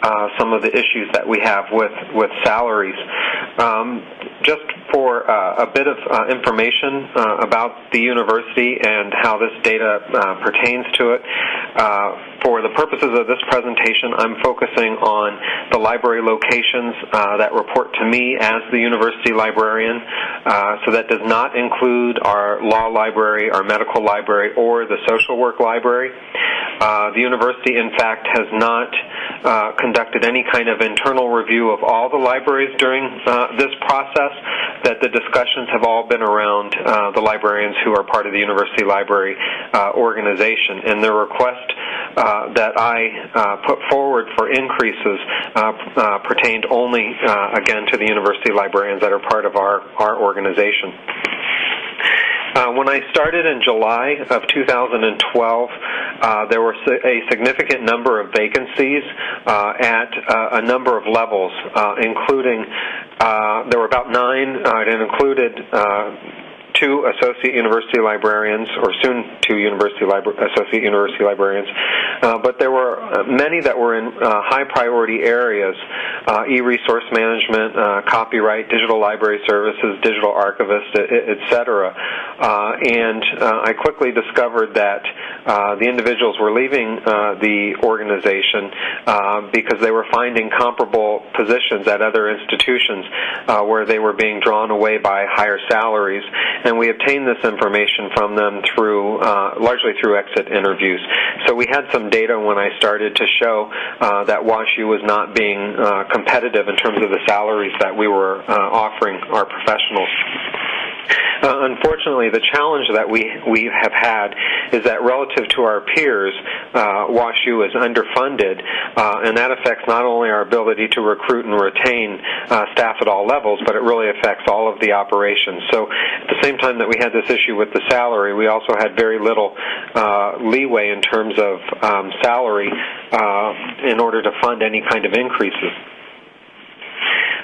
uh, some of the issues that we have with with salaries. Um, just for uh, a bit of uh, information uh, about the university and how this data uh, pertains to it. Uh, for the purposes of this presentation, I'm focusing on the library locations that report to me as the university librarian. so that does not include our law library, our medical library, or the social work library. the university, in fact, has not conducted any kind of internal review of all the libraries during this process that the discussions have all been around uh, the librarians who are part of the university library uh, organization. And the request uh, that I uh, put forward for increases uh, uh, pertained only, again, to the university librarians that are part of our, our organization. Uh, when I started in July of 2012, uh, there were a significant number of vacancies uh, at uh, a number of levels, uh, including there were about nine, and included two associate university librarians, or soon two university libra- associate university librarians, uh, but there were uh, many that were in uh, high priority areas: uh, e-resource management, uh, copyright, digital library services, digital archivist, etc. And I quickly discovered that the individuals were leaving the organization because they were finding comparable positions at other institutions where they were being drawn away by higher salaries and we obtained this information from them through uh, largely through exit interviews. So we had some data when I started to show uh, that WashU was not being uh, competitive in terms of the salaries that we were uh, offering our professionals. Uh, unfortunately, the challenge that we we have had is that relative to our peers, uh, WashU is underfunded, uh, and that affects not only our ability to recruit and retain uh, staff at all levels, but it really affects all of the operations. So, at the same time that we had this issue with the salary, we also had very little uh, leeway in terms of um, salary uh, in order to fund any kind of increases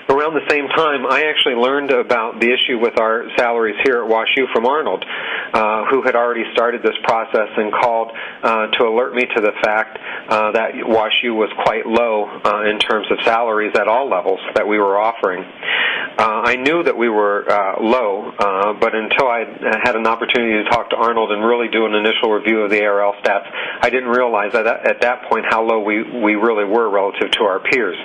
around the same time, I actually learned about the issue with our salaries here at WashU from Arnold, uh, who had already started this process and called uh, to alert me to the fact uh, that WashU was quite low uh, in terms of salaries at all levels that we were offering. Uh, I knew that we were uh, low, but until I had an opportunity to talk to Arnold and really do an initial review of the ARL stats, I didn't realize that at that point how low we, we really were relative to our peers.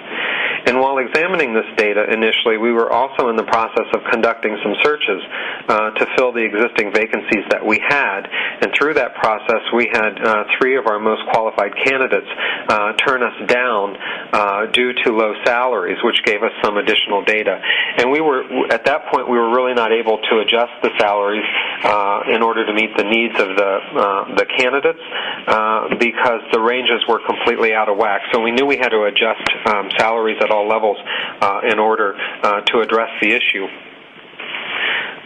And while examining this data initially, we were also in the process of conducting some searches uh, to fill the existing vacancies that we had. And through that process, we had uh, three of our most qualified candidates uh, turn us down uh, due to low salaries, which gave us some additional data. And we were at that point we were really not able to adjust the salaries uh, in order to meet the needs of the uh, the candidates because the ranges were completely out of whack. So we knew we had to adjust um, salaries at all levels uh, in order uh, to address the issue.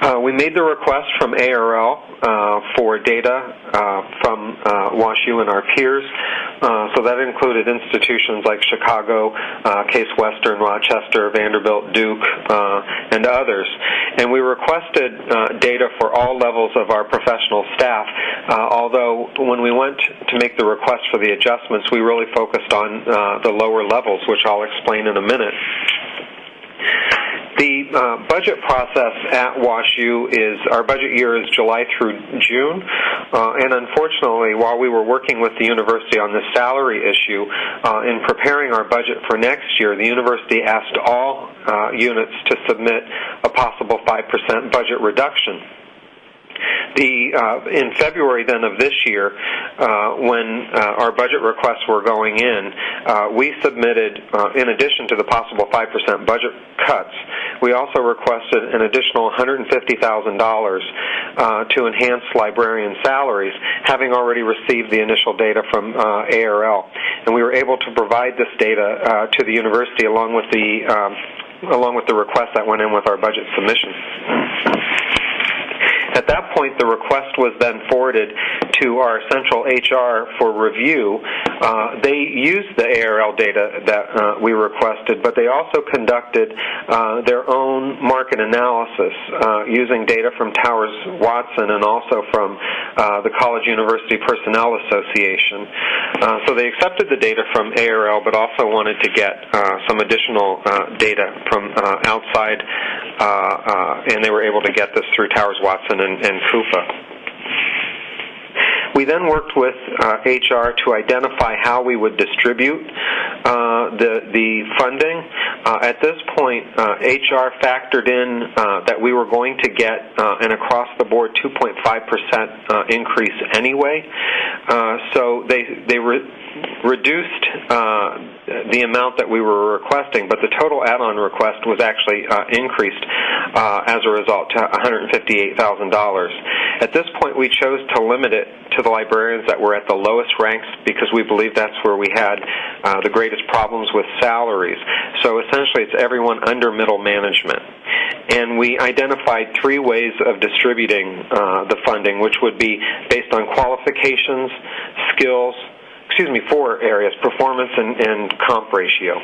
Uh, we made the request from ARL uh, for data uh, from uh, WashU and our peers. Uh, so that included institutions like Chicago, uh, Case Western, Rochester, Vanderbilt, Duke, and others. And we requested data for all levels of our professional staff, although when we went to make the request for the adjustments, we really focused on the lower levels, which I'll explain in a minute. The uh, budget process at WashU is our budget year is July through June, uh, and unfortunately, while we were working with the university on this salary issue uh, in preparing our budget for next year, the university asked all uh, units to submit a possible 5% budget reduction. The uh, in February then of this year, uh, when uh, our budget requests were going in, uh, we submitted, uh, in addition to the possible five percent budget cuts, we also requested an additional $150,000 uh, to enhance librarian salaries, having already received the initial data from ARL, and we were able to provide this data to the university along with the um, along with the request that went in with our budget submission. At that point, the request was then forwarded to our central HR for review, uh, they used the ARL data that uh, we requested, but they also conducted uh, their own market analysis uh, using data from Towers Watson and also from uh, the College University Personnel Association. Uh, so they accepted the data from ARL, but also wanted to get some additional data from outside, and they were able to get this through Towers Watson and, and. We then worked with uh, HR to identify how we would distribute uh, the the funding. Uh, at this point, HR uh, factored in uh, that we were going to get uh, an across the board 2.5 percent increase anyway. Uh, so they they re- reduced the amount that we were requesting, but the total add-on request was actually uh, increased uh, as a result to $158,000. At this point, we chose to limit it to the librarians that were at the lowest ranks because we believe that's where we had uh, the greatest problems with salaries. So essentially, it's everyone under middle management. And we identified three ways of distributing uh, the funding, which would be based on qualifications, skills, excuse me, four areas performance and, and comp ratio.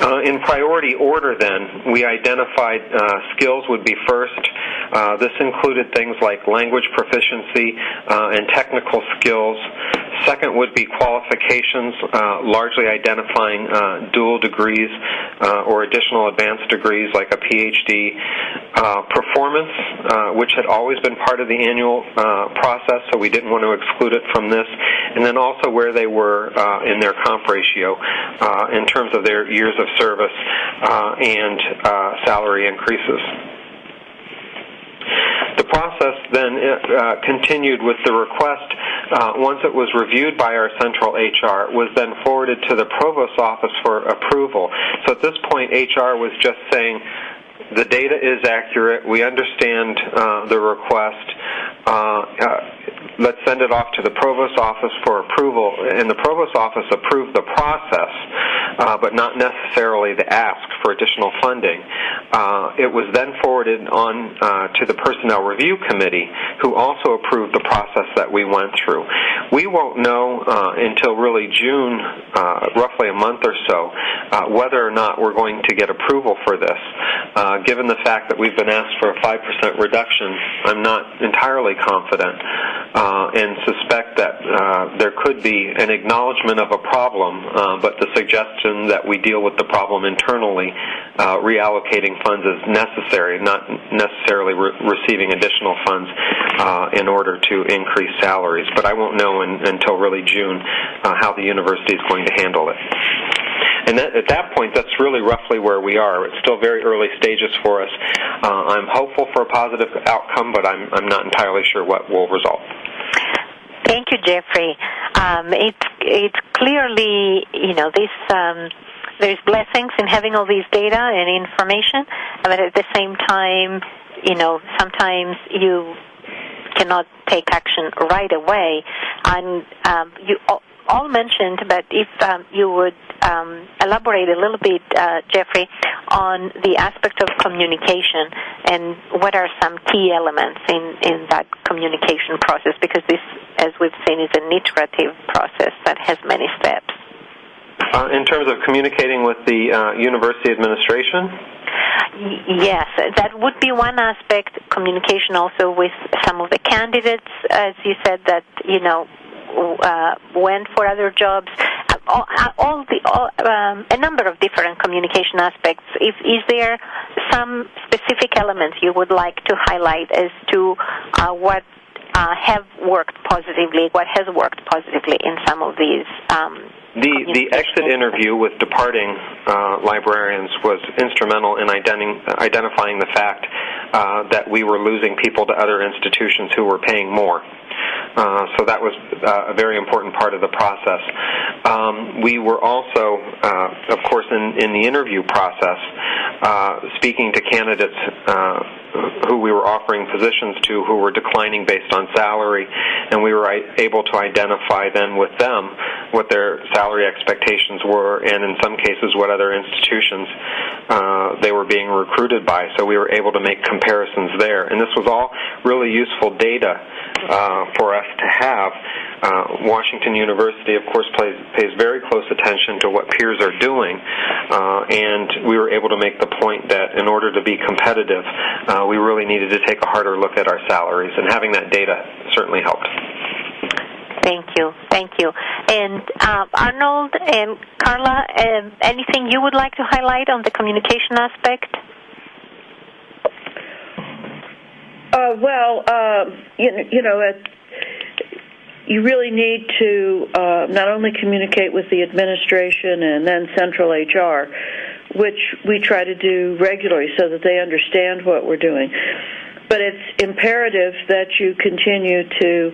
Uh, in priority order, then, we identified uh, skills would be first. Uh, this included things like language proficiency uh, and technical skills. Second would be qualifications, uh, largely identifying uh, dual degrees or additional advanced degrees like a PhD. performance, which had always been part of the annual process, so we didn't want to exclude it from this. And then also where they were in their comp ratio in terms of their years of service uh, and uh, salary increases. The process then uh, continued with the request. Uh, once it was reviewed by our central HR, was then forwarded to the provost's office for approval. So at this point, HR was just saying the data is accurate. We understand uh, the request. Uh, uh, let's send it off to the provost office for approval. And the provost office approved the process, uh, but not necessarily the ask for additional funding. Uh, it was then forwarded on uh, to the Personnel Review Committee, who also approved the process that we went through. We won't know uh, until really June, roughly a month or so, whether or not we're going to get approval for this. given the fact that we've been asked for a 5% reduction, I'm not entirely confident uh, and suspect that uh, there could be an acknowledgement of a problem, uh, but the suggestion that we deal with the problem internally, uh, reallocating funds is necessary, not necessarily re- receiving additional funds uh, in order to increase salaries. But I won't know in, until really June uh, how the university is going to handle it. And that, at that point, that's really roughly where we are. It's still very early stages for us. Uh, I'm hopeful for a positive outcome, but I'm, I'm not entirely sure what will result. Thank you, Jeffrey. Um, it's it's clearly you know this. Um, there's blessings in having all these data and information, but at the same time, you know, sometimes you cannot take action right away. And um, you all mentioned, but if um, you would um, elaborate a little bit, uh, Jeffrey, on the aspect of communication and what are some key elements in, in that communication process, because this, as we've seen, is an iterative process that has many steps. Uh, in terms of communicating with the uh, university administration? Yes, that would be one aspect. Communication also with some of the candidates, as you said, that you know uh, went for other jobs. All, all the all, um, a number of different communication aspects. If, is there some specific elements you would like to highlight as to uh, what uh, have worked positively, what has worked positively in some of these um, the the exit interview with departing uh, librarians was instrumental in identi- identifying the fact uh, that we were losing people to other institutions who were paying more. Uh, so that was uh, a very important part of the process. Um, we were also, uh, of course, in, in the interview process, speaking to candidates who we were offering positions to who were declining based on salary, and we were able to identify then with them what their salary expectations were, and in some cases what other institutions uh, they were being recruited by. So we were able to make comparisons there, and this was all really useful data for us to have. Uh, Washington University, of course, plays, pays very close attention to what peers are doing, uh, and we were able to make the point that in order to be competitive, uh, we really needed to take a harder look at our salaries, and having that data certainly helped. Thank you. Thank you. And uh, Arnold and Carla, uh, anything you would like to highlight on the communication aspect? Uh, well, uh, you, you know, it, you really need to uh, not only communicate with the administration and then central HR, which we try to do regularly so that they understand what we're doing, but it's imperative that you continue to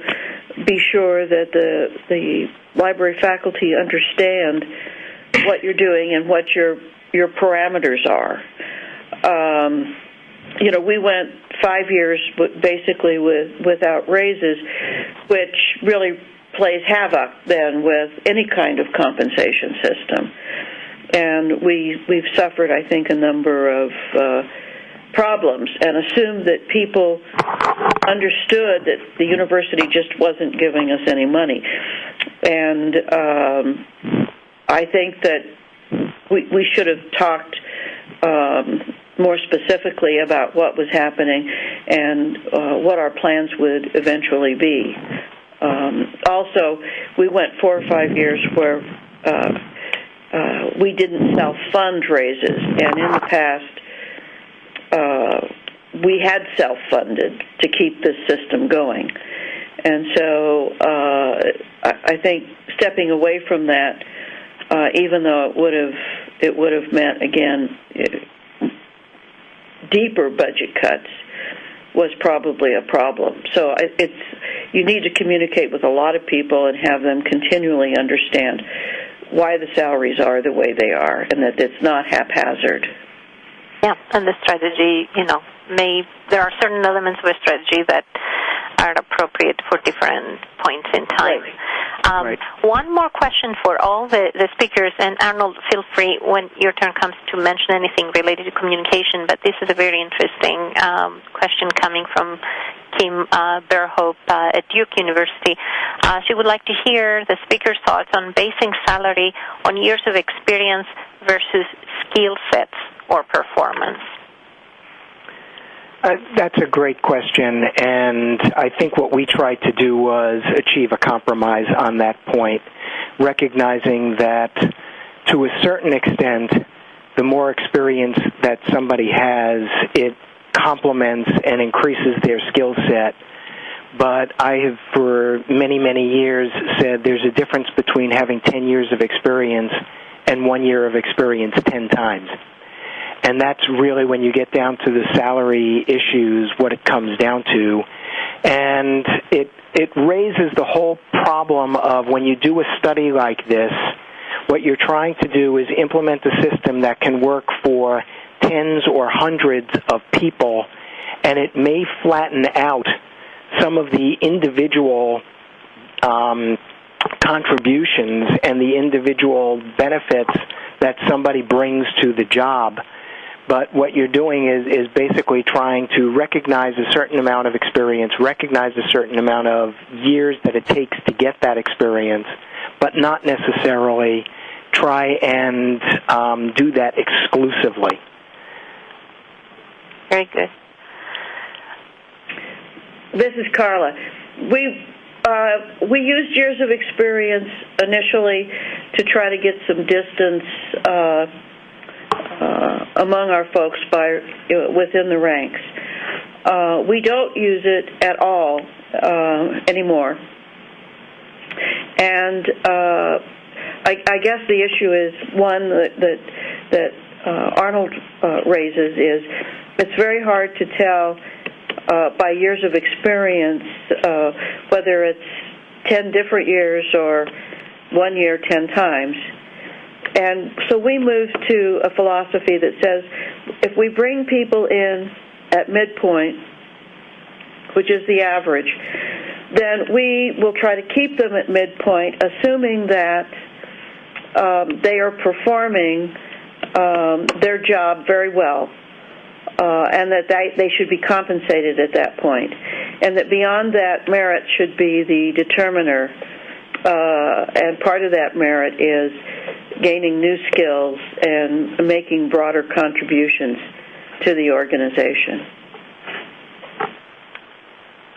be sure that the the library faculty understand what you're doing and what your your parameters are. Um, you know, we went five years basically with without raises, which really plays havoc then with any kind of compensation system. And we we've suffered, I think, a number of uh, problems and assumed that people understood that the university just wasn't giving us any money. And um, I think that we, we should have talked um, more specifically about what was happening and uh, what our plans would eventually be. Um, also, we went four or five years where uh, uh, we didn't self fund raises, and in the past, uh, we had self funded to keep this system going. And so uh, I think stepping away from that, uh, even though it would have it would have meant again deeper budget cuts, was probably a problem. So it's you need to communicate with a lot of people and have them continually understand why the salaries are the way they are, and that it's not haphazard. Yeah, and the strategy, you know, may there are certain elements of a strategy that are appropriate for different points in time. Right. Um, right. One more question for all the, the speakers, and Arnold, feel free when your turn comes to mention anything related to communication. But this is a very interesting um, question coming from Kim uh, Berhope uh, at Duke University. Uh, she would like to hear the speaker's thoughts on basing salary on years of experience versus skill sets or performance. Uh, that's a great question, and I think what we tried to do was achieve a compromise on that point, recognizing that to a certain extent, the more experience that somebody has, it complements and increases their skill set. But I have, for many, many years, said there's a difference between having 10 years of experience and one year of experience 10 times and that's really when you get down to the salary issues what it comes down to. And it it raises the whole problem of when you do a study like this what you're trying to do is implement a system that can work for tens or hundreds of people and it may flatten out some of the individual um, contributions and the individual benefits that somebody brings to the job but what you're doing is, is basically trying to recognize a certain amount of experience, recognize a certain amount of years that it takes to get that experience, but not necessarily try and um, do that exclusively. Very good. This is Carla. We uh, we used years of experience initially to try to get some distance uh, among our folks by uh, within the ranks. Uh, we don't use it at all uh, anymore, and uh, I, I guess the issue is one that that, that uh, Arnold uh, raises is it's very hard to tell uh, by years of experience uh, whether it's ten different years or one year ten times. And so we moved to a philosophy that says if we bring people in at midpoint, which is the average, then we will try to keep them at midpoint, assuming that um, they are performing um, their job very well. Uh, and that they, they should be compensated at that point. and that beyond that, merit should be the determiner. Uh, and part of that merit is gaining new skills and making broader contributions to the organization.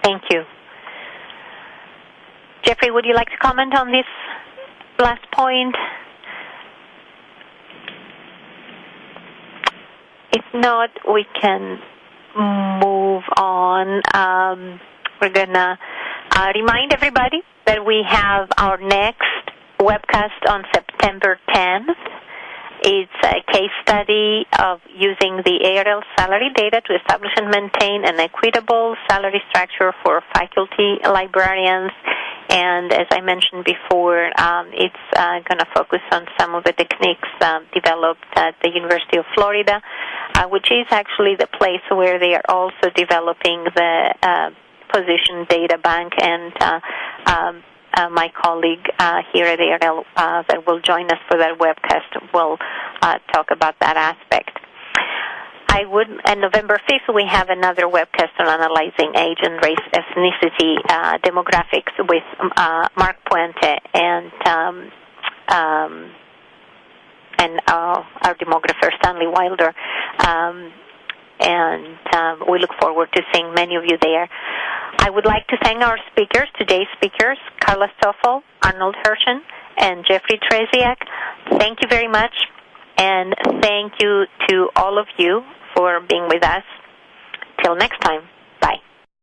Thank you. Jeffrey, would you like to comment on this last point? If not, we can move on. Um, we're going to uh, remind everybody that we have our next webcast on September 10th. It's a case study of using the ARL salary data to establish and maintain an equitable salary structure for faculty librarians. And as I mentioned before, um, it's uh, going to focus on some of the techniques uh, developed at the University of Florida, uh, which is actually the place where they are also developing the uh, position data bank and uh, um, uh, my colleague uh, here at ARL uh, that will join us for that webcast will uh, talk about that aspect. I would, and November 5th, we have another webcast on analyzing age and race ethnicity uh, demographics with uh, Mark Puente and um, um, and our demographer Stanley Wilder. Um, and um, we look forward to seeing many of you there. I would like to thank our speakers, today's speakers, Carla Stoffle, Arnold Hirshon, and Jeffrey Trzeciak. Thank you very much, and thank you to all of you for being with us. Till next time.